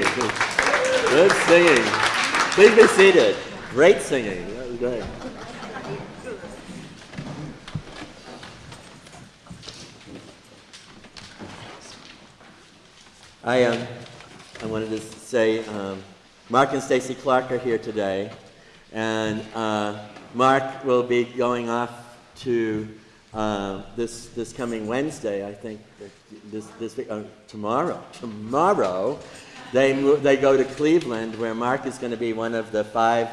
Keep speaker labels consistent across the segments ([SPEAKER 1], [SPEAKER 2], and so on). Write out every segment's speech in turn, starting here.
[SPEAKER 1] Good singing. Please be seated. Great singing. That was. I um, I wanted to say um, Mark and Stacy Clark are here today, and uh, Mark will be going off to uh, this this coming Wednesday, I think. This this uh, tomorrow tomorrow, they they go to Cleveland, where Mark is going to be one of the five.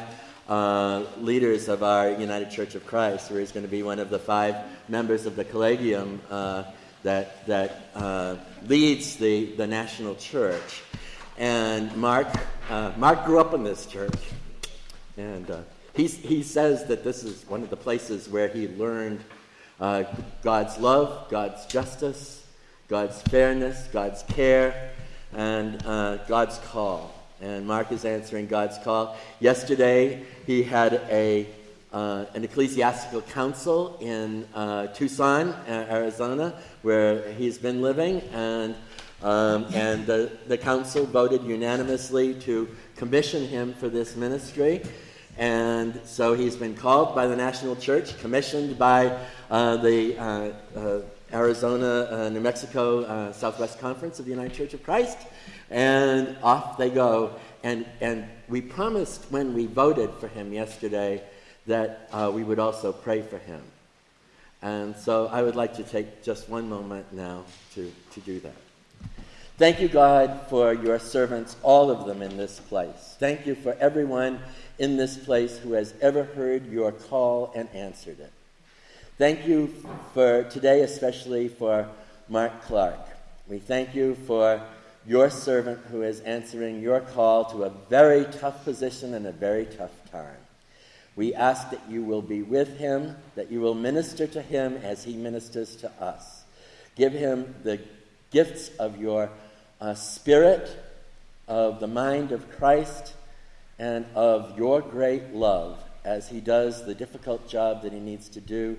[SPEAKER 1] Uh, leaders of our United Church of Christ, where he's going to be one of the five members of the collegium uh, that, that uh, leads the, the national church. And Mark, uh, Mark grew up in this church. And uh, he, he says that this is one of the places where he learned uh, God's love, God's justice, God's fairness, God's care, and uh, God's call. And Mark is answering God's call. Yesterday, he had a uh, an ecclesiastical council in uh, Tucson, Arizona, where he's been living, and, um, and the, the council voted unanimously to commission him for this ministry. And so he's been called by the National Church, commissioned by uh, the uh, uh, Arizona, uh, New Mexico Southwest Conference of the United Church of Christ, and off they go. And, and we promised when we voted for him yesterday that uh, we would also pray for him. And so I would like to take just one moment now to, to do that. Thank you, God, for your servants, all of them in this place. Thank you for everyone in this place who has ever heard your call and answered it. Thank you for today, especially for Mark Clark. We thank you for your servant who is answering your call to a very tough position and a very tough time. We ask that you will be with him, that you will minister to him as he ministers to us. Give him the gifts of your uh, spirit, of the mind of Christ, and of your great love as he does the difficult job that he needs to do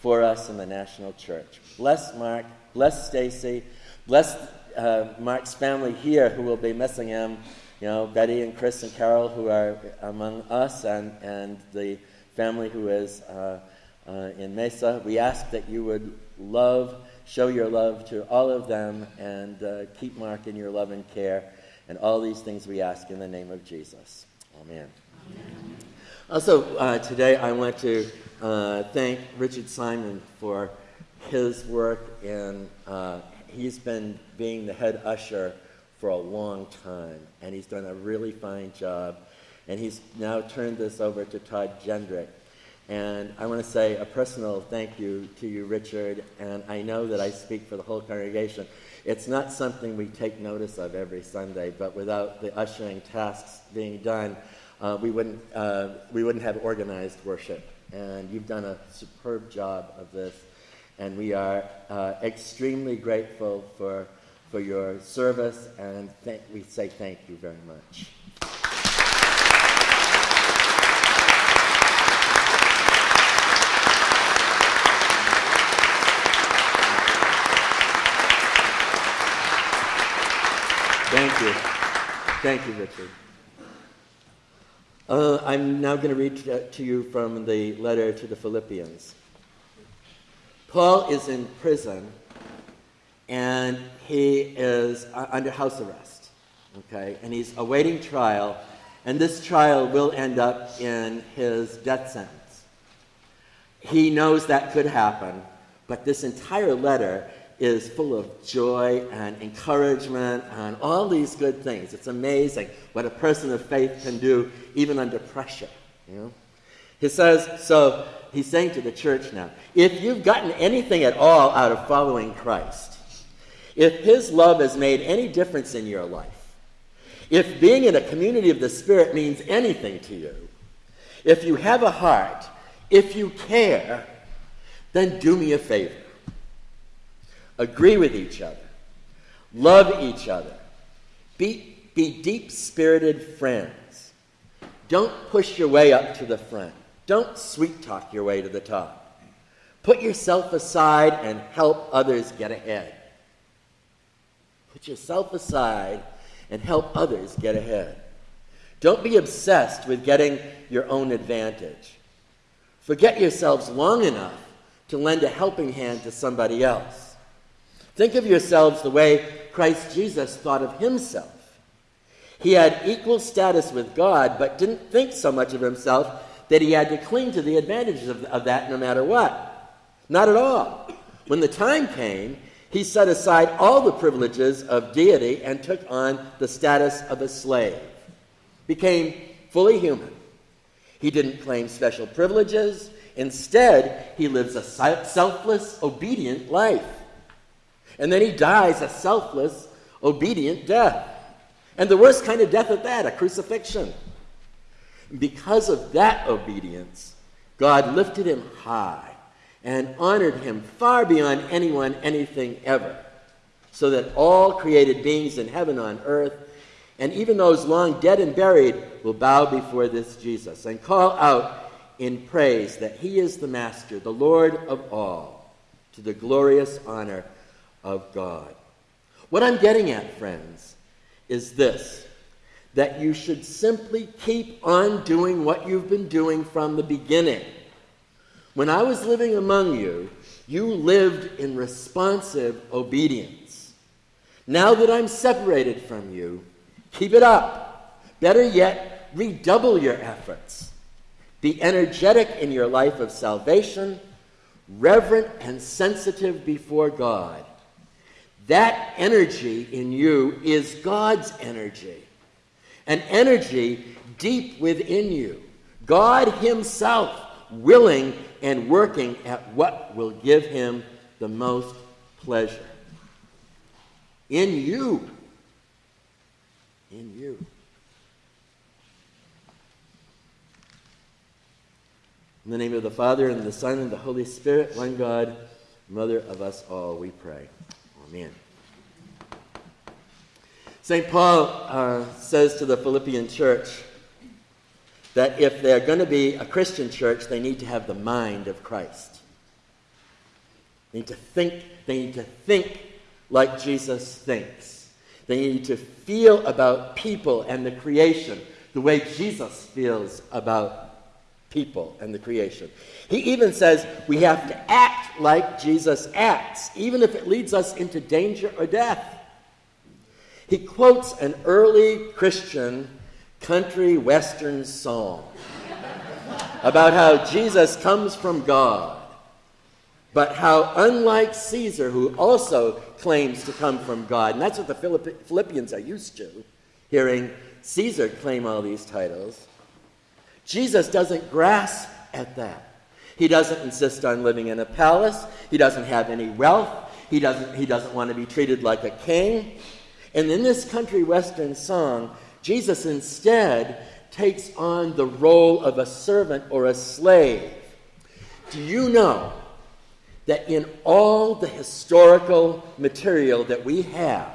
[SPEAKER 1] for us in the national church. Bless Mark, bless Stacy, bless uh, Mark's family here who will be missing him you know, Betty and Chris and Carol who are among us and, and the family who is uh, uh, in Mesa. We ask that you would love, show your love to all of them and uh, keep Mark in your love and care. And all these things we ask in the name of Jesus. Amen. Amen. Also, uh, today I want to uh, thank Richard Simon for his work, and uh, he's been being the head usher for a long time, and he's done a really fine job. And he's now turned this over to Todd Gendrick. And I want to say a personal thank you to you, Richard, and I know that I speak for the whole congregation. It's not something we take notice of every Sunday, but without the ushering tasks being done, uh, we, wouldn't, uh, we wouldn't have organized worship. And you've done a superb job of this, and we are uh, extremely grateful for for your service, and we say thank you very much. Thank you. Thank you, Richard. Uh, I'm now going to read to you from the letter to the Philippians. Paul is in prison and he is uh, under house arrest. Okay, and he's awaiting trial, and this trial will end up in his death sentence. He knows that could happen, but this entire letter is full of joy and encouragement and all these good things. It's amazing what a person of faith can do even under pressure. You know? He says, so he's saying to the church now, if you've gotten anything at all out of following Christ, if His love has made any difference in your life, if being in a community of the Spirit means anything to you, if you have a heart, if you care, then do me a favor. Agree with each other, love each other, be, be deep spirited friends. Don't push your way up to the front, don't sweet talk your way to the top. Put yourself aside and help others get ahead. Put yourself aside and help others get ahead. Don't be obsessed with getting your own advantage. Forget yourselves long enough to lend a helping hand to somebody else. Think of yourselves the way Christ Jesus thought of himself. He had equal status with God, but didn't think so much of himself that he had to cling to the advantages of, of that no matter what. Not at all. When the time came, he set aside all the privileges of deity and took on the status of a slave, became fully human. He didn't claim special privileges. Instead, he lives a selfless, obedient life. And then he dies a selfless, obedient death. And the worst kind of death at that, a crucifixion. Because of that obedience, God lifted him high and honored him far beyond anyone, anything ever, so that all created beings in heaven on earth, and even those long dead and buried, will bow before this Jesus and call out in praise that he is the Master, the Lord of all, to the glorious honor of God. What I'm getting at, friends, is this that you should simply keep on doing what you've been doing from the beginning. When I was living among you, you lived in responsive obedience. Now that I'm separated from you, keep it up. Better yet, redouble your efforts. Be energetic in your life of salvation, reverent and sensitive before God. That energy in you is God's energy, an energy deep within you. God Himself willing and working at what will give Him the most pleasure. In you. In you. In the name of the Father, and the Son, and the Holy Spirit, one God, Mother of us all, we pray. Amen. St. Paul uh, says to the Philippian church that if they're going to be a Christian church, they need to have the mind of Christ. They need to think, they need to think like Jesus thinks. They need to feel about people and the creation the way Jesus feels about people and the creation. He even says we have to act like Jesus acts, even if it leads us into danger or death. He quotes an early Christian country western song about how Jesus comes from God, but how, unlike Caesar, who also claims to come from God, and that's what the Philippians are used to, hearing Caesar claim all these titles, Jesus doesn't grasp at that. He doesn't insist on living in a palace. He doesn't have any wealth. He doesn't, he doesn't want to be treated like a king. And in this country western song, Jesus instead takes on the role of a servant or a slave. Do you know that in all the historical material that we have,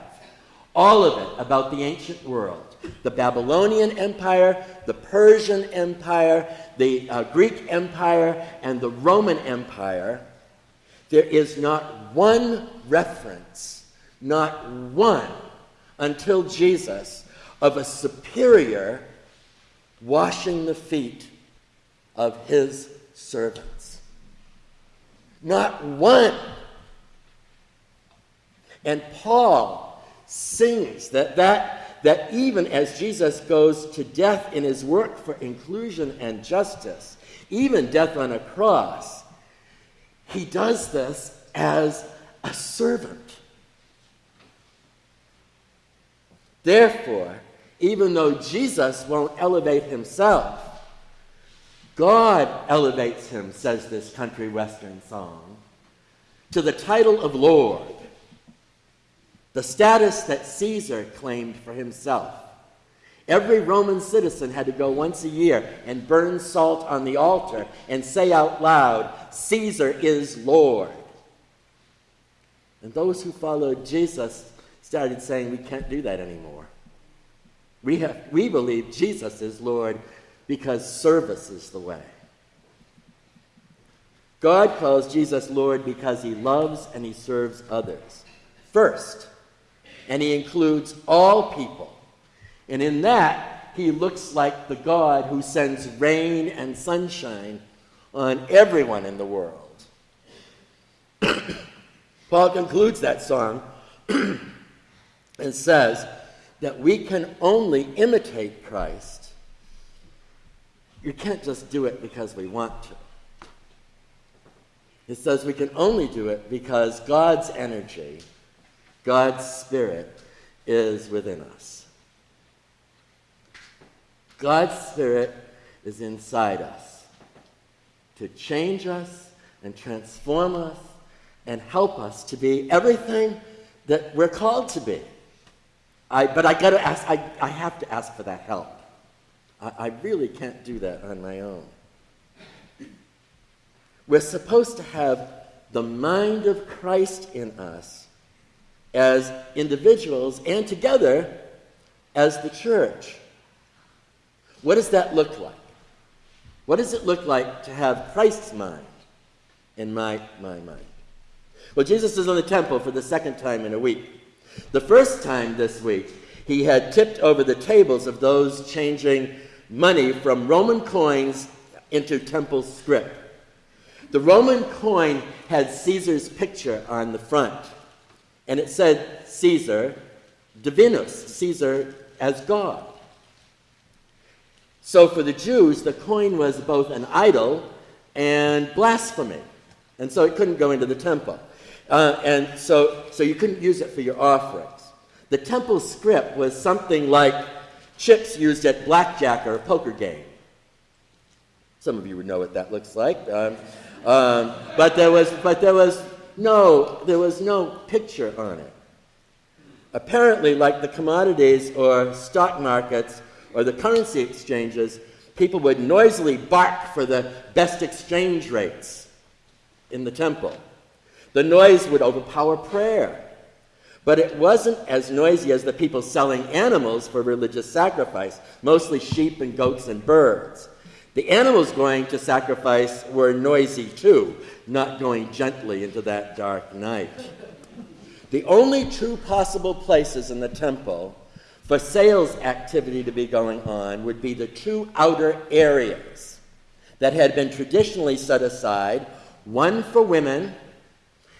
[SPEAKER 1] all of it about the ancient world, the Babylonian Empire, the Persian Empire, the uh, Greek Empire, and the Roman Empire, there is not one reference, not one until Jesus, of a superior washing the feet of his servants. Not one. And Paul sings that, that, that even as Jesus goes to death in his work for inclusion and justice, even death on a cross, he does this as a servant. Therefore, even though Jesus won't elevate himself, God elevates him, says this country western song, to the title of Lord, the status that Caesar claimed for himself. Every Roman citizen had to go once a year and burn salt on the altar and say out loud, Caesar is Lord. And those who followed Jesus started saying we can't do that anymore. We, have, we believe Jesus is Lord because service is the way. God calls Jesus Lord because he loves and he serves others first, and he includes all people, And in that, he looks like the God who sends rain and sunshine on everyone in the world. Paul concludes that song and says that we can only imitate Christ. You can't just do it because we want to. It says we can only do it because God's energy, God's Spirit, is within us. God's Spirit is inside us to change us and transform us and help us to be everything that we're called to be. I, but I got to ask, I, I have to ask for that help. I, I really can't do that on my own. We're supposed to have the mind of Christ in us as individuals and together as the church. What does that look like? What does it look like to have Christ's mind in my, my mind? Well, Jesus is in the temple for the second time in a week. The first time this week, he had tipped over the tables of those changing money from Roman coins into temple scrip. The Roman coin had Caesar's picture on the front, and it said Caesar divinus, Caesar as God. So for the Jews, the coin was both an idol and blasphemy, and so it couldn't go into the temple. Uh, and so, so you couldn't use it for your offerings. The temple scrip was something like chips used at blackjack or a poker game. Some of you would know what that looks like. Um, um, but there was, but there was no, there was no picture on it. Apparently, like the commodities or stock markets or the currency exchanges, people would noisily bark for the best exchange rates in the temple. The noise would overpower prayer. But it wasn't as noisy as the people selling animals for religious sacrifice, mostly sheep and goats and birds. The animals going to sacrifice were noisy too, not going gently into that dark night. The only two possible places in the temple for sales activity to be going on would be the two outer areas that had been traditionally set aside one for women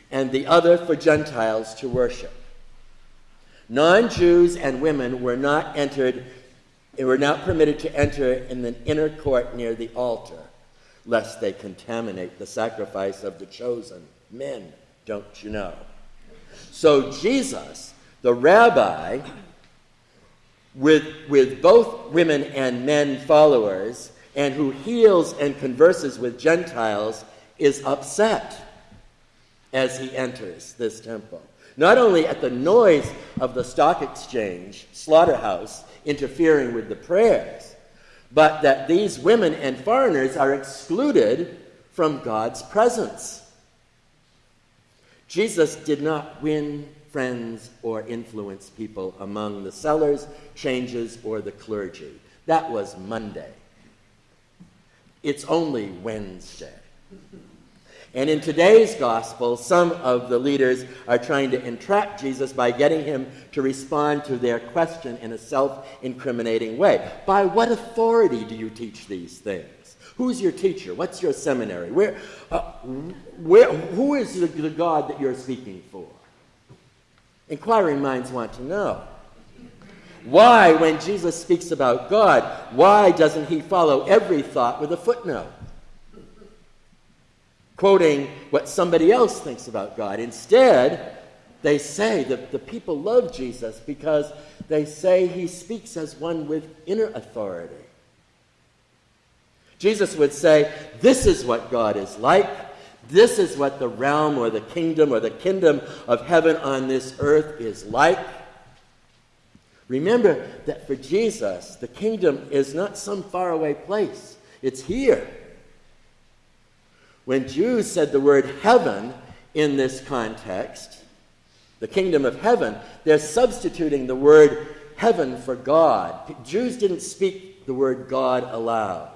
[SPEAKER 1] and the other for Gentiles to worship. Non Jews and women were not entered, were not permitted to enter in the inner court near the altar, lest they contaminate the sacrifice of the chosen men, don't you know? So Jesus, the rabbi, with, with both women and men followers, and who heals and converses with Gentiles, is upset as he enters this temple. Not only at the noise of the stock exchange, slaughterhouse, interfering with the prayers, but that these women and foreigners are excluded from God's presence. Jesus did not win friends or influence people among the sellers, changes, or the clergy. That was Monday. It's only Wednesday. And in today's gospel, some of the leaders are trying to entrap Jesus by getting him to respond to their question in a self incriminating way. By what authority do you teach these things? Who's your teacher? What's your seminary? Where, uh, where, who is the, the God that you're speaking for? Inquiring minds want to know. Why, when Jesus speaks about God, why doesn't he follow every thought with a footnote? Quoting what somebody else thinks about God. Instead, they say that the people love Jesus because they say he speaks as one with inner authority. Jesus would say, This is what God is like. This is what the realm or the kingdom or the kingdom of heaven on this earth is like. Remember that for Jesus, the kingdom is not some faraway place, it's here. When Jews said the word heaven in this context, the kingdom of heaven, they're substituting the word heaven for God. Jews didn't speak the word God aloud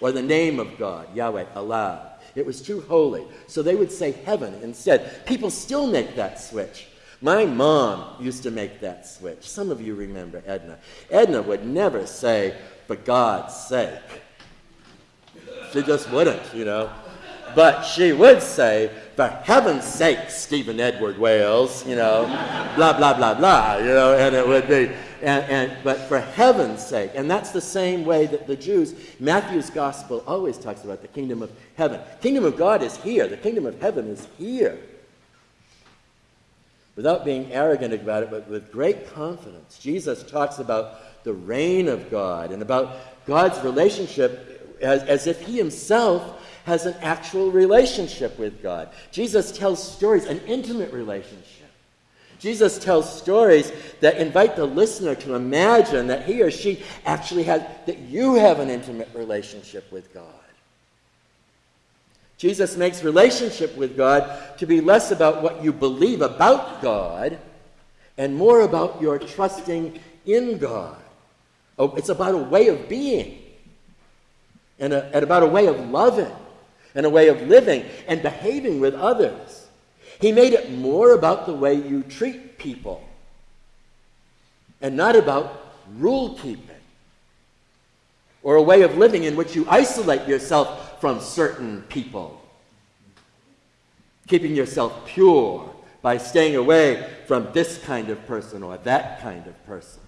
[SPEAKER 1] or the name of God, Yahweh, aloud. It was too holy. So they would say heaven instead. People still make that switch. My mom used to make that switch. Some of you remember Edna. Edna would never say, for God's sake. She just wouldn't, you know. But she would say, for heaven's sake, Stephen Edward Wales, you know, blah, blah, blah, blah, you know, and it would be, and, and, but for heaven's sake. And that's the same way that the Jews, Matthew's gospel always talks about the kingdom of heaven. Kingdom of God is here. The kingdom of heaven is here. Without being arrogant about it, but with great confidence, Jesus talks about the reign of God and about God's relationship as, as if he himself has an actual relationship with God. Jesus tells stories, an intimate relationship. Jesus tells stories that invite the listener to imagine that he or she actually has, that you have an intimate relationship with God. Jesus makes relationship with God to be less about what you believe about God and more about your trusting in God. Oh, it's about a way of being and, a, and about a way of loving and a way of living and behaving with others. He made it more about the way you treat people and not about rule keeping or a way of living in which you isolate yourself from certain people, keeping yourself pure by staying away from this kind of person or that kind of person.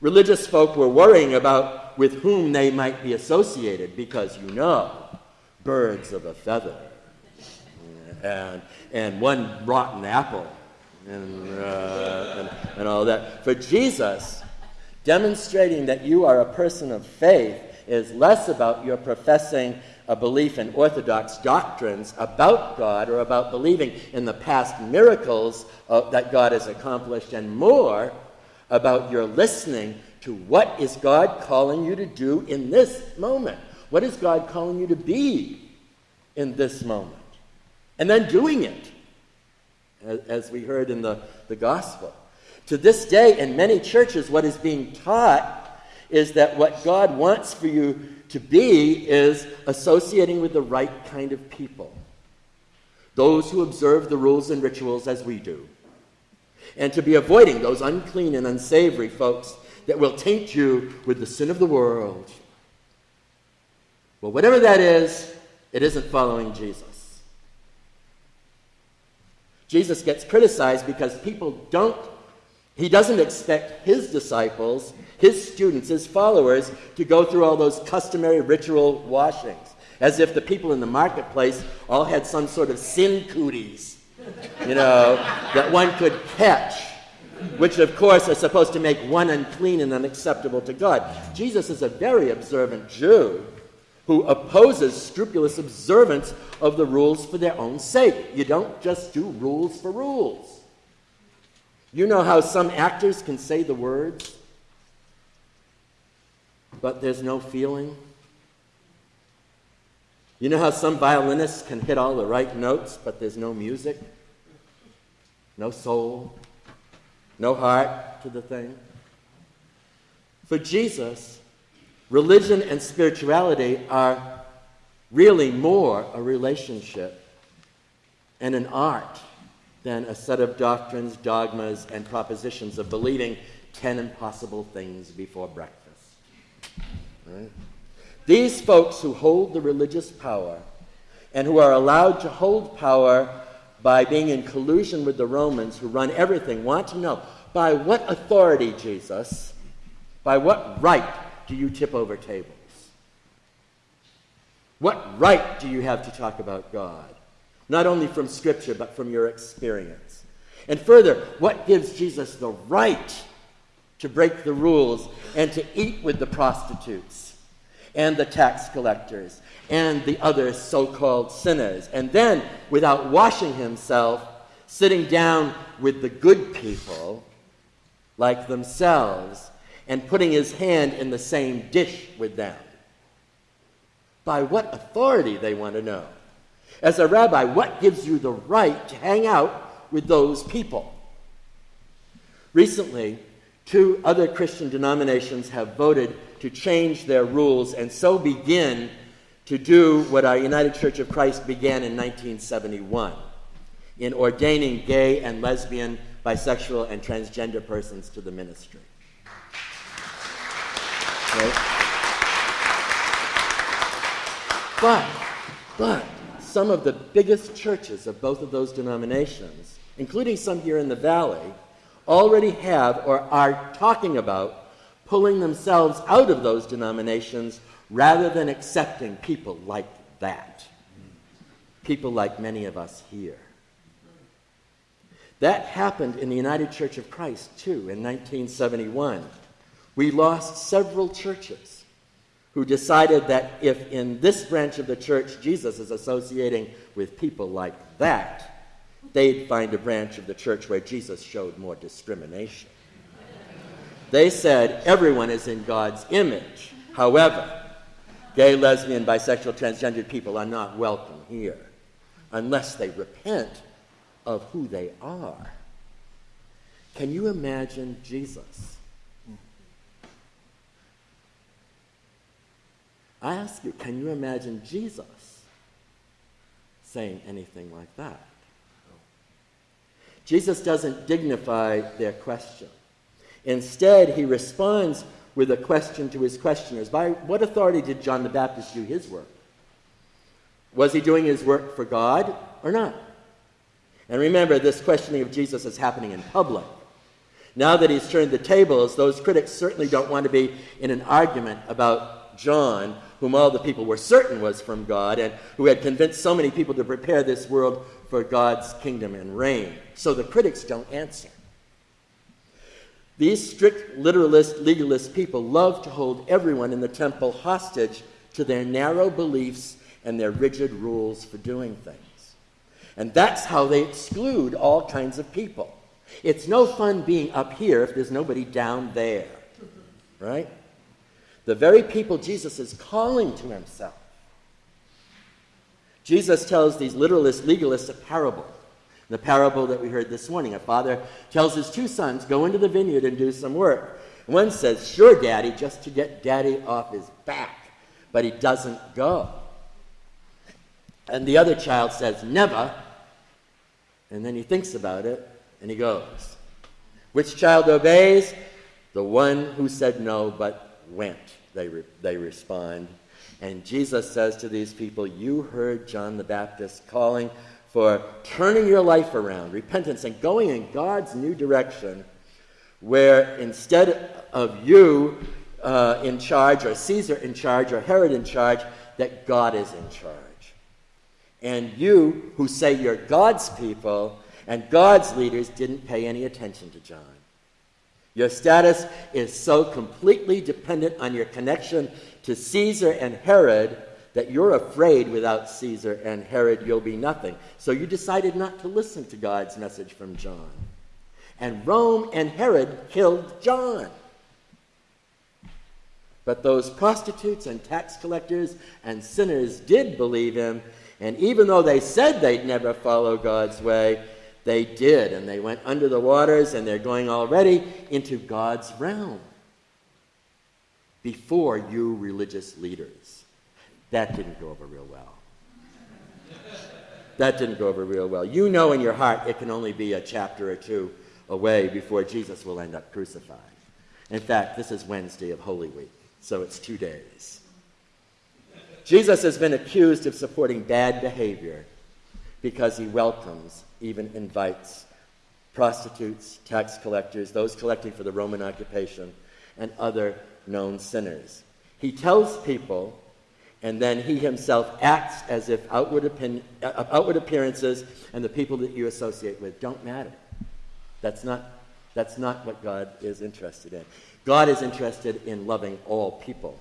[SPEAKER 1] Religious folk were worrying about with whom they might be associated because you know, birds of a feather and, and one rotten apple and, uh, and, and all that. For Jesus, demonstrating that you are a person of faith is less about your professing a belief in orthodox doctrines about God or about believing in the past miracles of, that God has accomplished, and more about your listening to what is God calling you to do in this moment? What is God calling you to be in this moment? And then doing it, as we heard in the, the gospel. To this day, in many churches, what is being taught is that what God wants for you to be is associating with the right kind of people. Those who observe the rules and rituals as we do. And to be avoiding those unclean and unsavory folks that will taint you with the sin of the world. Well, whatever that is, it isn't following Jesus. Jesus gets criticized because people don't, he doesn't expect his disciples, his students, his followers to go through all those customary ritual washings, as if the people in the marketplace all had some sort of sin cooties, you know, that one could catch which of course are supposed to make one unclean and unacceptable to God. Jesus is a very observant Jew who opposes scrupulous observance of the rules for their own sake. You don't just do rules for rules. You know how some actors can say the words, but there's no feeling? You know how some violinists can hit all the right notes, but there's no music, no soul? No heart to the thing. For Jesus, religion and spirituality are really more a relationship and an art than a set of doctrines, dogmas, and propositions of believing 10 impossible things before breakfast. Right? These folks who hold the religious power and who are allowed to hold power by being in collusion with the Romans who run everything, want to know by what authority, Jesus, by what right do you tip over tables? What right do you have to talk about God? Not only from Scripture, but from your experience. And further, what gives Jesus the right to break the rules and to eat with the prostitutes and the tax collectors and the other so called sinners. And then, without washing himself, sitting down with the good people like themselves and putting his hand in the same dish with them. By what authority, they want to know. As a rabbi, what gives you the right to hang out with those people? Recently, two other Christian denominations have voted to change their rules and so begin to do what our United Church of Christ began in 1971. in ordaining gay and lesbian, bisexual, and transgender persons to the ministry. Right? But, but, some of the biggest churches of both of those denominations, including some here in the valley, already have or are talking about pulling themselves out of those denominations rather than accepting people like that. People like many of us here. That happened in the United Church of Christ, too, in 1971. We lost several churches who decided that if in this branch of the church Jesus is associating with people like that, they'd find a branch of the church where Jesus showed more discrimination. They said everyone is in God's image. However, gay, lesbian, bisexual, transgendered people are not welcome here unless they repent of who they are. Can you imagine Jesus? I ask you, can you imagine Jesus saying anything like that? Jesus doesn't dignify their question. Instead, he responds with a question to his questioners By what authority did John the Baptist do his work? Was he doing his work for God or not? And remember, this questioning of Jesus is happening in public. Now that he's turned the tables, those critics certainly don't want to be in an argument about John, whom all the people were certain was from God, and who had convinced so many people to prepare this world for God's kingdom and reign. So the critics don't answer. These strict literalist, legalist people love to hold everyone in the temple hostage to their narrow beliefs and their rigid rules for doing things. And that's how they exclude all kinds of people. It's no fun being up here if there's nobody down there, right? The very people Jesus is calling to himself. Jesus tells these literalist legalists a parable the parable that we heard this morning, a father tells his two sons, Go into the vineyard and do some work. One says, Sure, daddy, just to get daddy off his back. But he doesn't go. And the other child says, Never. And then he thinks about it and he goes. Which child obeys? The one who said no but went, they, re- they respond. And Jesus says to these people, You heard John the Baptist calling for turning your life around, repentance, and going in God's new direction, where instead of you uh, in charge, or Caesar in charge, or Herod in charge, that God is in charge. And you, who say you're God's people and God's leaders, didn't pay any attention to John. Your status is so completely dependent on your connection to Caesar and Herod that you're afraid without Caesar and Herod you'll be nothing. So you decided not to listen to God's message from John. And Rome and Herod killed John. But those prostitutes and tax collectors and sinners did believe him, and even though they said they'd never follow God's way, they did, and they went under the waters, and they're going already into God's realm before you religious leaders. That didn't go over real well. That didn't go over real well. You know in your heart it can only be a chapter or two away before Jesus will end up crucified. In fact, this is Wednesday of Holy Week, so it's two days. Jesus has been accused of supporting bad behavior because he welcomes, even invites, prostitutes, tax collectors, those collecting for the Roman occupation, and other known sinners. He tells people and then he himself acts as if outward, opinion, uh, outward appearances and the people that you associate with don't matter. That's not, that's not what God is interested in. God is interested in loving all people.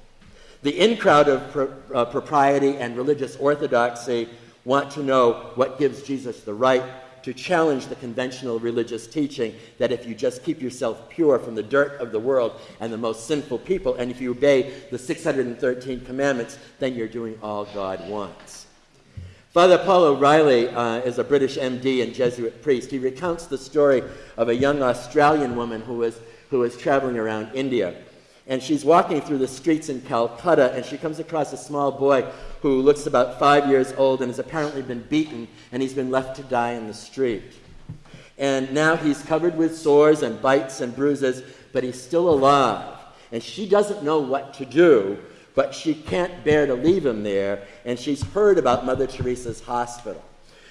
[SPEAKER 1] The in crowd of pro, uh, propriety and religious orthodoxy want to know what gives Jesus the right to challenge the conventional religious teaching that if you just keep yourself pure from the dirt of the world and the most sinful people, and if you obey the 613 commandments, then you're doing all God wants. Father Paul O'Reilly uh, is a British MD and Jesuit priest. He recounts the story of a young Australian woman who was, who was traveling around India. And she's walking through the streets in Calcutta, and she comes across a small boy who looks about five years old and has apparently been beaten, and he's been left to die in the street. And now he's covered with sores and bites and bruises, but he's still alive. And she doesn't know what to do, but she can't bear to leave him there, and she's heard about Mother Teresa's hospital.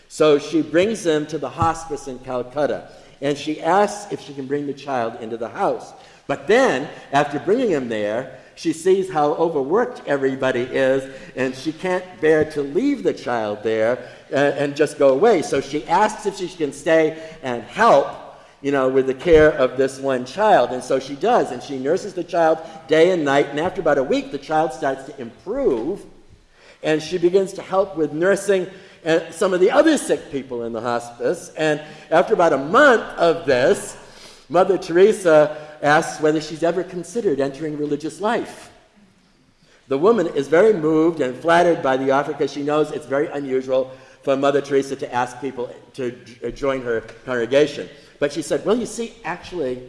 [SPEAKER 1] So she brings him to the hospice in Calcutta, and she asks if she can bring the child into the house. But then, after bringing him there, she sees how overworked everybody is, and she can't bear to leave the child there uh, and just go away. So she asks if she can stay and help, you know, with the care of this one child. And so she does, and she nurses the child day and night. And after about a week, the child starts to improve, and she begins to help with nursing and uh, some of the other sick people in the hospice. And after about a month of this, Mother Teresa asks whether she's ever considered entering religious life. The woman is very moved and flattered by the offer because she knows it's very unusual for Mother Teresa to ask people to join her congregation. But she said, Well, you see, actually,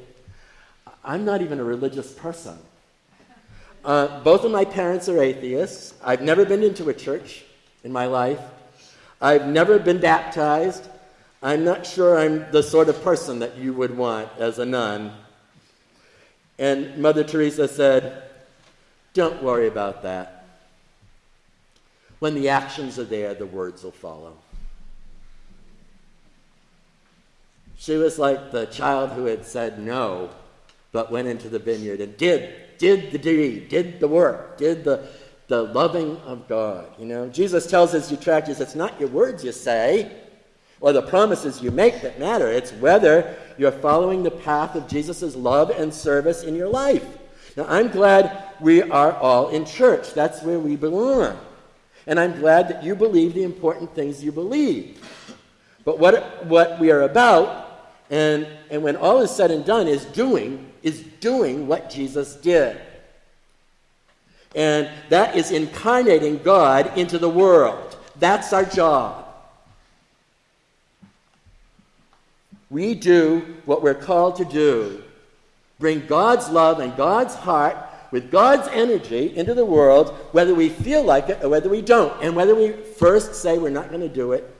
[SPEAKER 1] I'm not even a religious person. Uh, both of my parents are atheists. I've never been into a church in my life. I've never been baptized. I'm not sure I'm the sort of person that you would want as a nun. And Mother Teresa said, Don't worry about that. When the actions are there, the words will follow. She was like the child who had said no, but went into the vineyard and did, did the deed, did the work, did the, the loving of God. You know, Jesus tells his detractors, it's not your words you say or the promises you make that matter. It's whether you're following the path of Jesus' love and service in your life. Now, I'm glad we are all in church. That's where we belong. And I'm glad that you believe the important things you believe. But what, what we are about, and, and when all is said and done, is doing, is doing what Jesus did. And that is incarnating God into the world. That's our job. We do what we're called to do bring God's love and God's heart with God's energy into the world, whether we feel like it or whether we don't. And whether we first say we're not going to do it,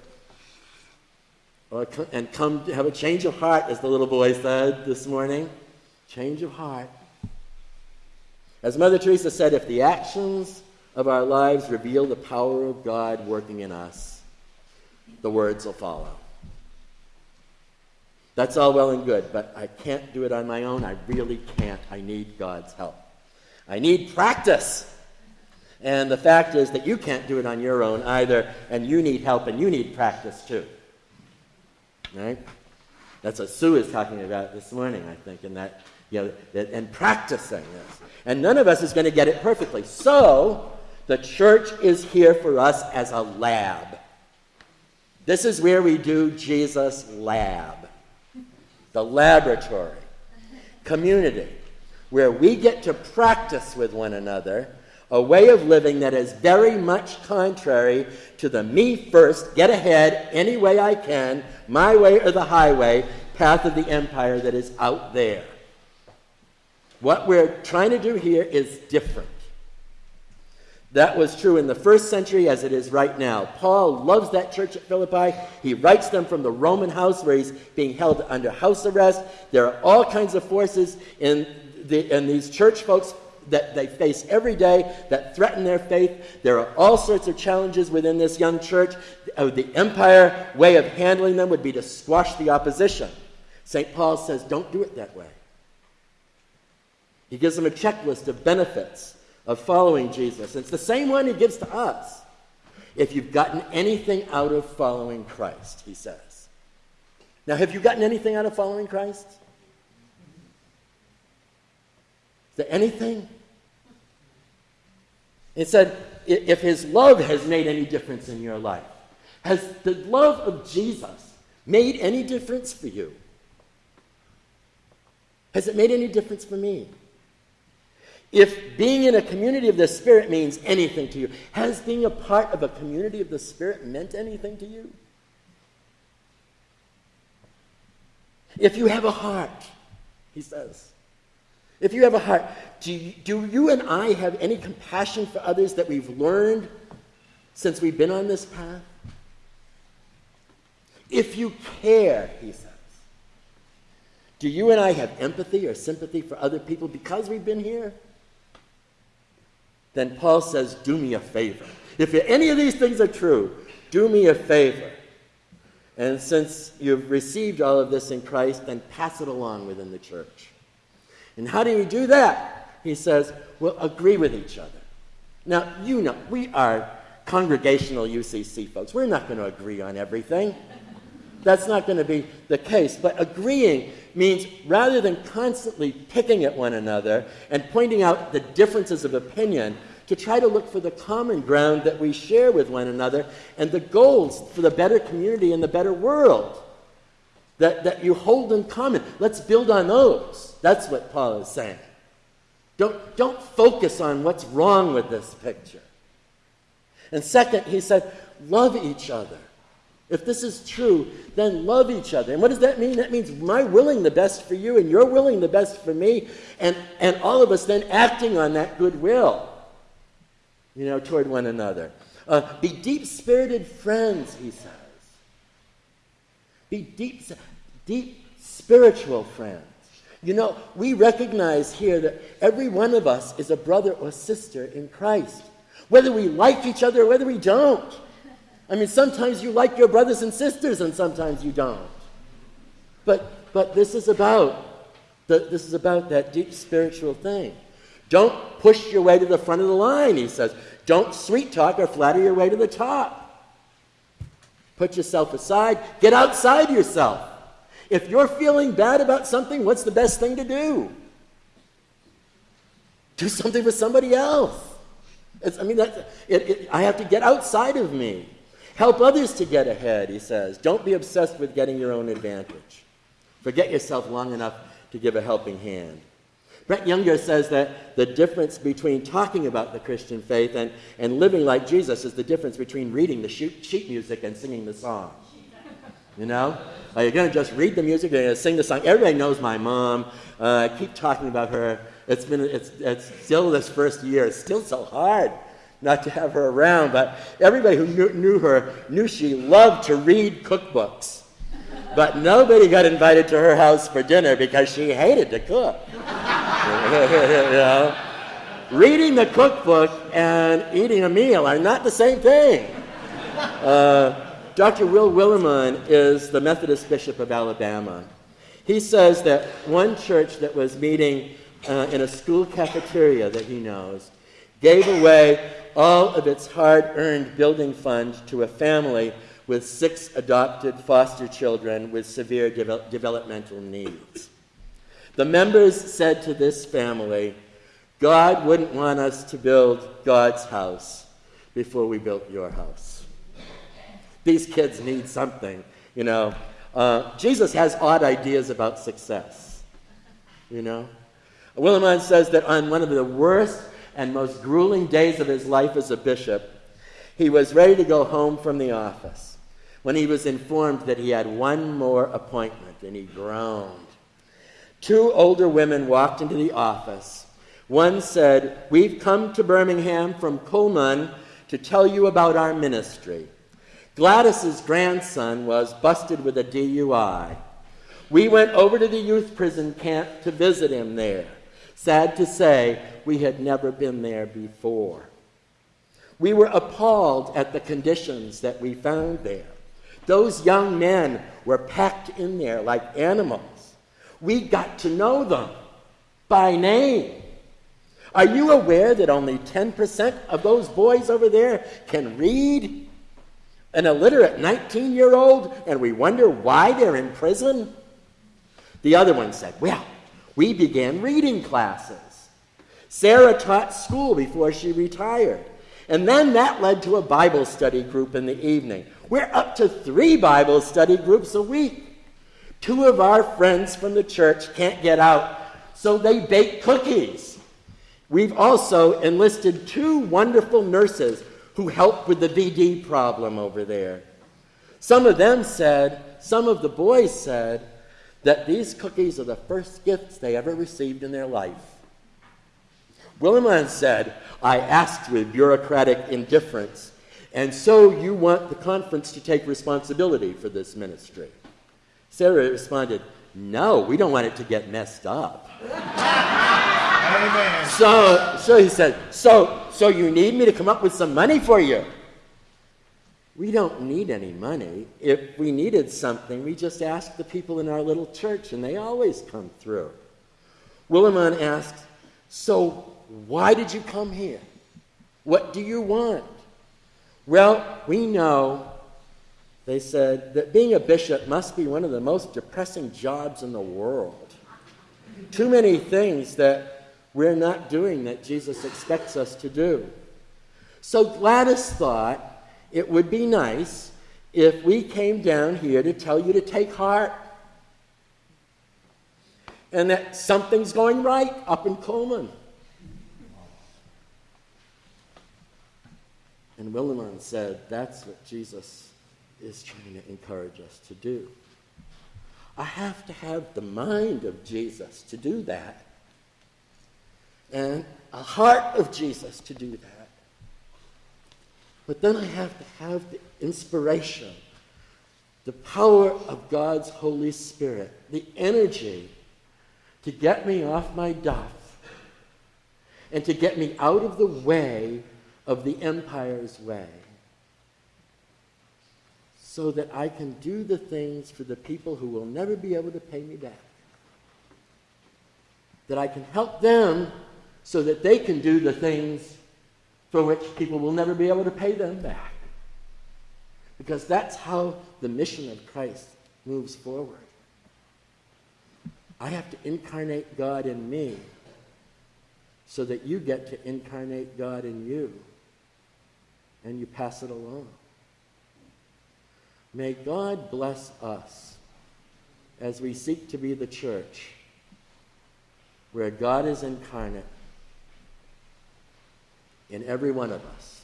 [SPEAKER 1] or, and come to have a change of heart, as the little boy said this morning. Change of heart. As Mother Teresa said, if the actions of our lives reveal the power of God working in us, the words will follow. That's all well and good, but I can't do it on my own. I really can't. I need God's help. I need practice. And the fact is that you can't do it on your own either, and you need help and you need practice too. Right? That's what Sue is talking about this morning, I think, in that, you know, and practicing this. And none of us is going to get it perfectly. So, the church is here for us as a lab. This is where we do Jesus' lab the laboratory, community, where we get to practice with one another a way of living that is very much contrary to the me first, get ahead any way I can, my way or the highway path of the empire that is out there. What we're trying to do here is different. That was true in the first century as it is right now. Paul loves that church at Philippi. He writes them from the Roman house where he's being held under house arrest. There are all kinds of forces in, the, in these church folks that they face every day that threaten their faith. There are all sorts of challenges within this young church. Uh, the empire way of handling them would be to squash the opposition. St. Paul says, don't do it that way. He gives them a checklist of benefits of following Jesus. It's the same one he gives to us. If you've gotten anything out of following Christ, he says. Now, have you gotten anything out of following Christ? Is there anything? It said, if his love has made any difference in your life, has the love of Jesus made any difference for you? Has it made any difference for me? If being in a community of the Spirit means anything to you, has being a part of a community of the Spirit meant anything to you? If you have a heart, he says, if you have a heart, do you, do you and I have any compassion for others that we've learned since we've been on this path? If you care, he says, do you and I have empathy or sympathy for other people because we've been here? Then Paul says, Do me a favor. If any of these things are true, do me a favor. And since you've received all of this in Christ, then pass it along within the church. And how do you do that? He says, Well, agree with each other. Now, you know, we are congregational UCC folks. We're not going to agree on everything. That's not going to be the case. But agreeing means rather than constantly picking at one another and pointing out the differences of opinion, to try to look for the common ground that we share with one another and the goals for the better community and the better world that, that you hold in common. Let's build on those. That's what Paul is saying. Don't, don't focus on what's wrong with this picture. And second, he said, love each other. If this is true, then love each other. And what does that mean? That means my willing the best for you and you're willing the best for me, and, and all of us then acting on that goodwill, you know, toward one another. Uh, be deep spirited friends, he says. Be deep, deep spiritual friends. You know, we recognize here that every one of us is a brother or sister in Christ, whether we like each other or whether we don't. I mean, sometimes you like your brothers and sisters, and sometimes you don't. But, but this is about the, this is about that deep spiritual thing. Don't push your way to the front of the line, he says. Don't sweet talk or flatter your way to the top. Put yourself aside. Get outside yourself. If you're feeling bad about something, what's the best thing to do? Do something for somebody else. It's, I mean, it, it, I have to get outside of me. Help others to get ahead, he says. Don't be obsessed with getting your own advantage. Forget yourself long enough to give a helping hand. Brett Younger says that the difference between talking about the Christian faith and, and living like Jesus is the difference between reading the sheet music and singing the song. You know? Are you going to just read the music and sing the song? Everybody knows my mom. Uh, I keep talking about her. It's been, it's, it's still this first year. It's still so hard not to have her around, but everybody who knew, knew her knew she loved to read cookbooks. But nobody got invited to her house for dinner because she hated to cook. you know? Reading the cookbook and eating a meal are not the same thing. Uh, Dr. Will Willimon is the Methodist Bishop of Alabama. He says that one church that was meeting uh, in a school cafeteria that he knows gave away all of its hard earned building fund to a family with six adopted foster children with severe de- developmental needs. The members said to this family, God wouldn't want us to build God's house before we built your house. These kids need something, you know. Uh, Jesus has odd ideas about success, you know. Willimon says that on one of the worst and most grueling days of his life as a bishop, he was ready to go home from the office when he was informed that he had one more appointment, and he groaned. Two older women walked into the office. One said, We've come to Birmingham from Cullman to tell you about our ministry. Gladys's grandson was busted with a DUI. We went over to the youth prison camp to visit him there. Sad to say, we had never been there before. We were appalled at the conditions that we found there. Those young men were packed in there like animals. We got to know them by name. Are you aware that only 10% of those boys over there can read? An illiterate 19 year old, and we wonder why they're in prison? The other one said, Well, we began reading classes. Sarah taught school before she retired. And then that led to a Bible study group in the evening. We're up to three Bible study groups a week. Two of our friends from the church can't get out, so they bake cookies. We've also enlisted two wonderful nurses who help with the VD problem over there. Some of them said, some of the boys said, that these cookies are the first gifts they ever received in their life. Willimon said, I asked with bureaucratic indifference, And so you want the conference to take responsibility for this ministry. Sarah responded, No, we don't want it to get messed up.
[SPEAKER 2] Amen.
[SPEAKER 1] So, so he said, so, so you need me to come up with some money for you? We don't need any money. If we needed something, we just ask the people in our little church, and they always come through. Willimon asks, So why did you come here? What do you want? Well, we know, they said, that being a bishop must be one of the most depressing jobs in the world. Too many things that we're not doing that Jesus expects us to do. So Gladys thought, it would be nice if we came down here to tell you to take heart and that something's going right up in Cullman. And Willimon said, That's what Jesus is trying to encourage us to do. I have to have the mind of Jesus to do that, and a heart of Jesus to do that. But then I have to have the inspiration, the power of God's Holy Spirit, the energy to get me off my duff and to get me out of the way of the empire's way so that I can do the things for the people who will never be able to pay me back. That I can help them so that they can do the things for which people will never be able to pay them back. Because that's how the mission of Christ moves forward. I have to incarnate God in me so that you get to incarnate God in you and you pass it along. May God bless us as we seek to be the church where God is incarnate in every one of us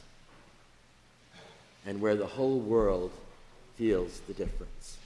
[SPEAKER 1] and where the whole world feels the difference.